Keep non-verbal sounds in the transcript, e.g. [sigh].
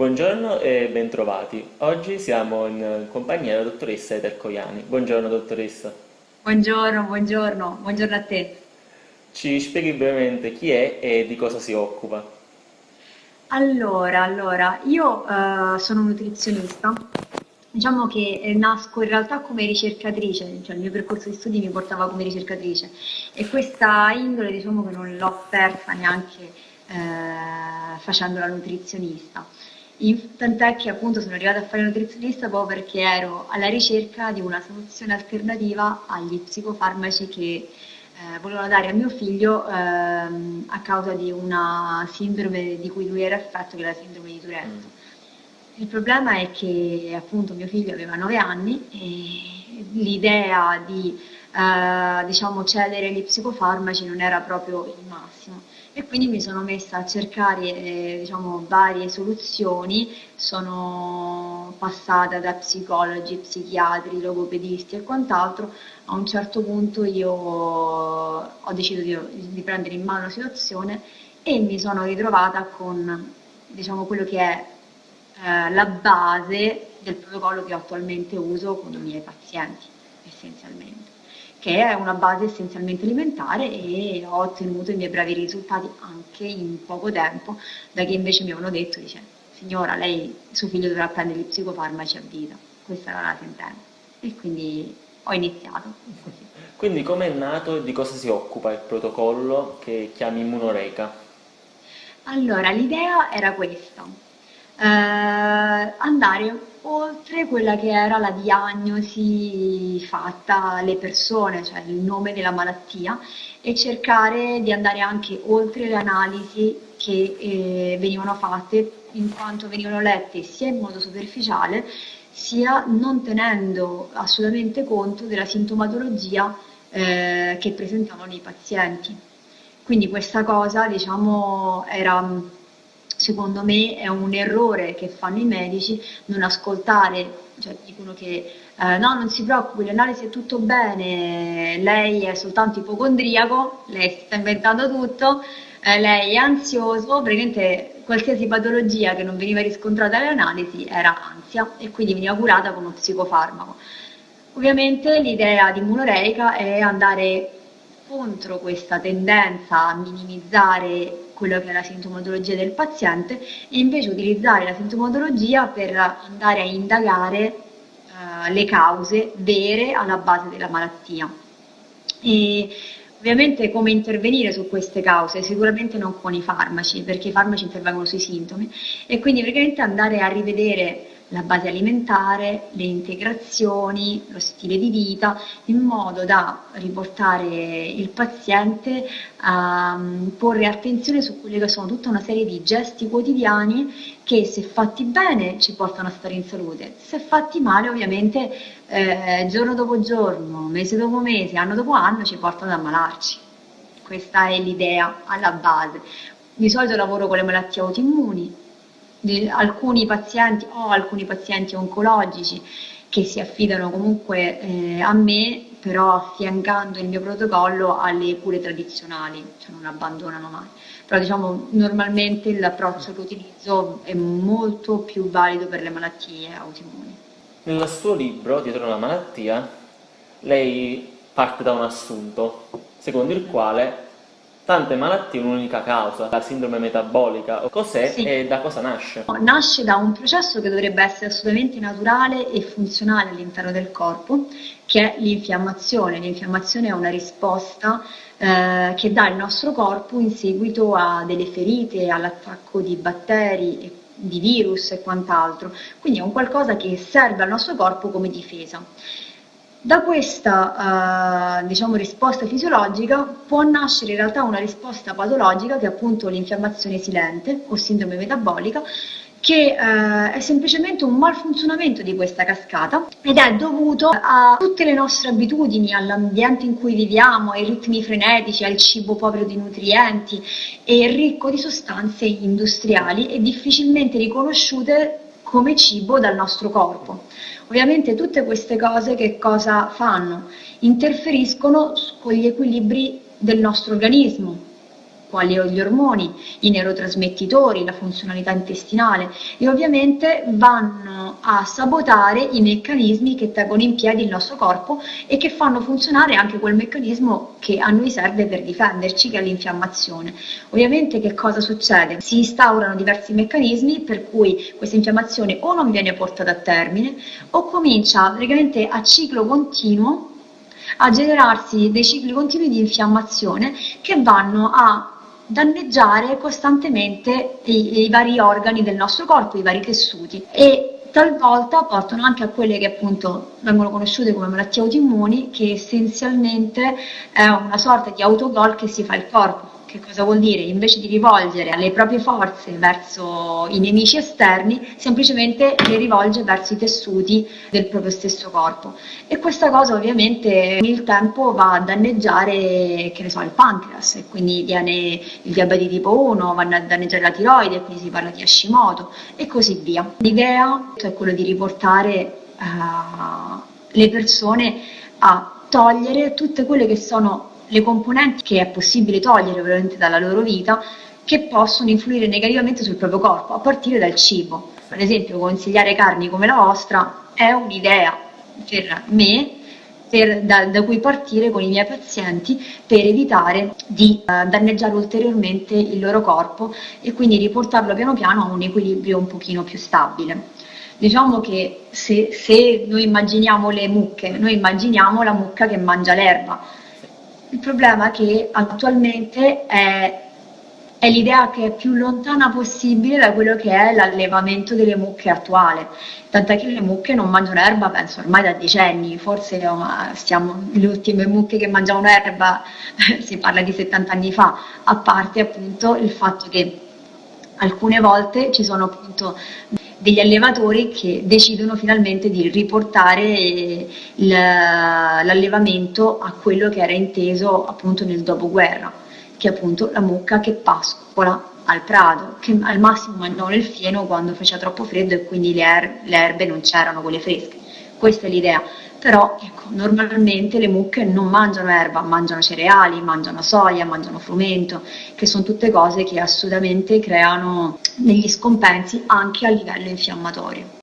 Buongiorno e bentrovati. Oggi siamo in compagnia della dottoressa Eder Coiani. Buongiorno dottoressa. Buongiorno, buongiorno, buongiorno a te. Ci spieghi brevemente chi è e di cosa si occupa? Allora, allora, io eh, sono nutrizionista, diciamo che eh, nasco in realtà come ricercatrice, cioè il mio percorso di studi mi portava come ricercatrice e questa indole diciamo che non l'ho persa neanche eh, facendo la nutrizionista. Tant'è che appunto sono arrivata a fare nutrizionista proprio perché ero alla ricerca di una soluzione alternativa agli psicofarmaci che eh, volevano dare a mio figlio ehm, a causa di una sindrome di cui lui era affetto, che è la sindrome di Mm. Tourette. Il problema è che appunto mio figlio aveva 9 anni e l'idea di eh, diciamo, cedere agli psicofarmaci non era proprio il massimo. E quindi mi sono messa a cercare eh, diciamo, varie soluzioni, sono passata da psicologi, psichiatri, logopedisti e quant'altro. A un certo punto io ho deciso di, di prendere in mano la situazione e mi sono ritrovata con diciamo, quello che è eh, la base del protocollo che attualmente uso con i miei pazienti, essenzialmente, che è una base essenzialmente alimentare e ho ottenuto i miei bravi risultati anche in poco tempo, da che invece mi avevano detto, dice, signora, lei, suo figlio dovrà prendere gli psicofarmaci a vita, questa era la sentenza. E quindi ho iniziato così. Quindi com'è nato e di cosa si occupa il protocollo che chiami Immunoreca? Allora, l'idea era questa, eh, andare oltre quella che era la diagnosi fatta alle persone, cioè il nome della malattia, e cercare di andare anche oltre le analisi che eh, venivano fatte, in quanto venivano lette sia in modo superficiale, sia non tenendo assolutamente conto della sintomatologia eh, che presentavano i pazienti. Quindi questa cosa, diciamo, era, secondo me, è un errore che fanno i medici, non ascoltare, cioè dicono che eh, no, non si preoccupi, l'analisi è tutto bene, lei è soltanto ipocondriaco, lei si sta inventando tutto, eh, lei è ansioso, praticamente qualsiasi patologia che non veniva riscontrata alle analisi era ansia e quindi veniva curata con uno psicofarmaco. Ovviamente l'idea di Immunoreica è andare contro questa tendenza a minimizzare quello che è la sintomatologia del paziente e invece utilizzare la sintomatologia per andare a indagare eh, le cause vere alla base della malattia. E ovviamente come intervenire su queste cause? Sicuramente non con i farmaci, perché i farmaci intervengono sui sintomi e quindi praticamente andare a rivedere la base alimentare, le integrazioni, lo stile di vita, in modo da riportare il paziente a mm, porre attenzione su quelle che sono tutta una serie di gesti quotidiani che se fatti bene ci portano a stare in salute, se fatti male ovviamente eh, giorno dopo giorno, mese dopo mese, anno dopo anno ci portano ad ammalarci. Questa è l'idea alla base. Di solito lavoro con le malattie autoimmuni, di alcuni pazienti ho alcuni pazienti oncologici che si affidano comunque eh, a me, però affiancando il mio protocollo alle cure tradizionali, cioè non abbandonano mai. Però diciamo normalmente l'approccio che utilizzo è molto più valido per le malattie autoimmuni. Nel suo libro, Dietro la malattia, lei parte da un assunto, secondo il quale tante malattie un'unica causa, la sindrome metabolica. Cos'è Sì. e da cosa nasce? Nasce da un processo che dovrebbe essere assolutamente naturale e funzionale all'interno del corpo, che è l'infiammazione. L'infiammazione è una risposta eh, che dà il nostro corpo in seguito a delle ferite, all'attacco di batteri, di virus e quant'altro. Quindi è un qualcosa che serve al nostro corpo come difesa. Da questa, eh, diciamo, risposta fisiologica può nascere in realtà una risposta patologica che è appunto l'infiammazione silente o sindrome metabolica, che eh, è semplicemente un malfunzionamento di questa cascata ed è dovuto a tutte le nostre abitudini, all'ambiente in cui viviamo, ai ritmi frenetici, al cibo povero di nutrienti e ricco di sostanze industriali e difficilmente riconosciute come cibo dal nostro corpo. Ovviamente tutte queste cose che cosa fanno? Interferiscono con gli equilibri del nostro organismo quali gli ormoni, i neurotrasmettitori, la funzionalità intestinale e ovviamente vanno a sabotare i meccanismi che tengono in piedi il nostro corpo e che fanno funzionare anche quel meccanismo che a noi serve per difenderci, che è l'infiammazione. Ovviamente che cosa succede? Si instaurano diversi meccanismi per cui questa infiammazione o non viene portata a termine o comincia praticamente a ciclo continuo a generarsi dei cicli continui di infiammazione che vanno a danneggiare costantemente i, i vari organi del nostro corpo, i vari tessuti. E talvolta portano anche a quelle che appunto vengono conosciute come malattie autoimmuni, che essenzialmente è una sorta di autogol che si fa il corpo che cosa vuol dire? Invece di rivolgere le proprie forze verso i nemici esterni, semplicemente le rivolge verso i tessuti del proprio stesso corpo. E questa cosa ovviamente il tempo va a danneggiare, che ne so, il pancreas, e quindi viene il diabete tipo 1, vanno a danneggiare la tiroide, quindi si parla di Hashimoto e così via. L'idea è quella di riportare uh, le persone a togliere tutte quelle che sono le componenti che è possibile togliere ovviamente dalla loro vita che possono influire negativamente sul proprio corpo, a partire dal cibo. Ad esempio, consigliare carni come la vostra è un'idea per me per, da, da, cui partire con i miei pazienti per evitare di uh, danneggiare ulteriormente il loro corpo e quindi riportarlo piano piano a un equilibrio un pochino più stabile. Diciamo che se, se noi immaginiamo le mucche, noi immaginiamo la mucca che mangia l'erba, il problema è che attualmente è, è l'idea che è più lontana possibile da quello che è l'allevamento delle mucche attuale. Tant'è che le mucche non mangiano erba, penso ormai da decenni, forse stiamo le ultime mucche che mangiavano erba, [laughs] si parla di 70 anni fa, a parte appunto il fatto che alcune volte ci sono appunto degli allevatori che decidono finalmente di riportare l'allevamento a quello che era inteso appunto nel dopoguerra, che è appunto la mucca che pascola al prato, che al massimo mangiavano il fieno quando faceva troppo freddo e quindi le, er le erbe non c'erano, quelle fresche. Questa è l'idea. Però ecco, normalmente le mucche non mangiano erba, mangiano cereali, mangiano soia, mangiano frumento, che sono tutte cose che assolutamente creano degli scompensi anche a livello infiammatorio.